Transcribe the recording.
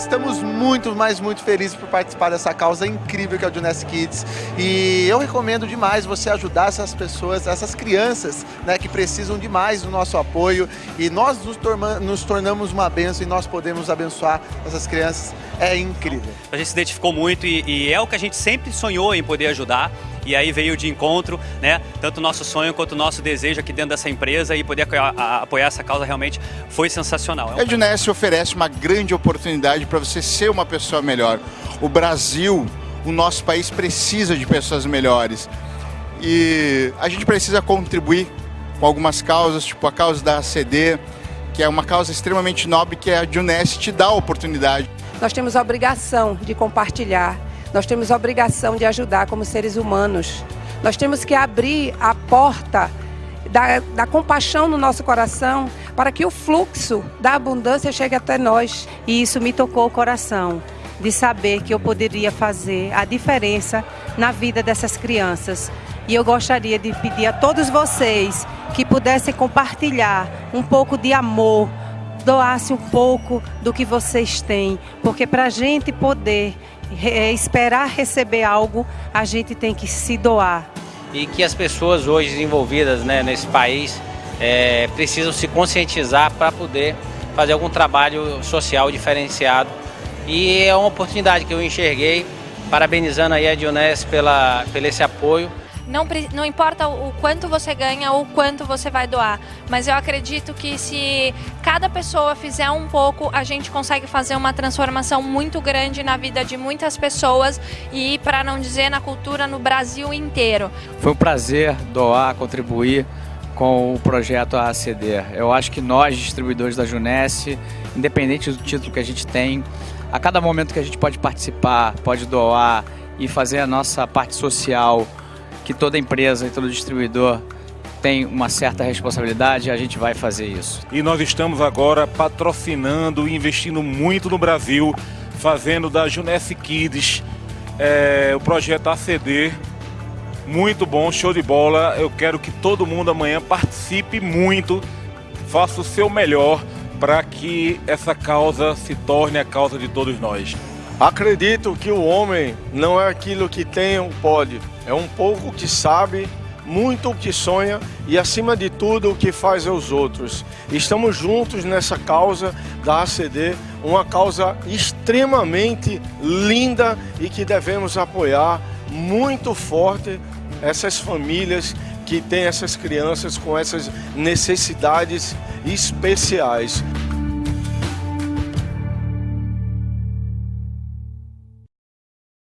estamos muito, mas muito felizes por participar dessa causa incrível que é o Juness Kids. E eu recomendo demais você ajudar essas pessoas, essas crianças, né, que precisam demais do nosso apoio. E nós nos, nos tornamos uma benção e nós podemos abençoar essas crianças. É incrível. A gente se identificou muito e, e é o que a gente sempre sonhou em poder ajudar e aí veio de encontro, né? Tanto o nosso sonho quanto o nosso desejo aqui dentro dessa empresa e poder apoiar essa causa realmente foi sensacional. É um... A Edness oferece uma grande oportunidade para você ser uma pessoa melhor. O Brasil, o nosso país precisa de pessoas melhores. E a gente precisa contribuir com algumas causas, tipo a causa da ACD, que é uma causa extremamente nobre que a Juness te dá a oportunidade. Nós temos a obrigação de compartilhar nós temos a obrigação de ajudar como seres humanos. Nós temos que abrir a porta da, da, compaixão no nosso coração para que o fluxo da abundância chegue até nós. E isso me tocou o coração, de saber que eu poderia fazer a diferença na vida dessas crianças. E eu gostaria de pedir a todos vocês que pudessem compartilhar um pouco de amor, doasse um pouco do que vocês têm, porque para a gente poder é, esperar receber algo, a gente tem que se doar. E que as pessoas hoje envolvidas né, nesse país é, precisam se conscientizar para poder fazer algum trabalho social diferenciado. E é uma oportunidade que eu enxerguei, parabenizando aí a Dionés pela, pelo esse apoio não, não importa o quanto você ganha ou quanto você vai doar, mas eu acredito que se cada pessoa fizer um pouco, a gente consegue fazer uma transformação muito grande na vida de muitas pessoas e, para não dizer, na cultura no Brasil inteiro. Foi um prazer doar, contribuir com o projeto ACD. Eu acho que nós, distribuidores da Junesse, independente do título que a gente tem, a cada momento que a gente pode participar, pode doar e fazer a nossa parte social que toda empresa e todo distribuidor tem uma certa responsabilidade, a gente vai fazer isso. E nós estamos agora patrocinando e investindo muito no Brasil, fazendo da Junesse Kids é, o projeto ACD. Muito bom, show de bola. Eu quero que todo mundo amanhã participe muito, faça o seu melhor para que essa causa se torne a causa de todos nós. Acredito que o homem não é aquilo que tem ou pode, é um pouco que sabe, muito que sonha e, acima de tudo, o que faz aos outros. Estamos juntos nessa causa da ACD, uma causa extremamente linda e que devemos apoiar muito forte essas famílias que têm essas crianças com essas necessidades especiais.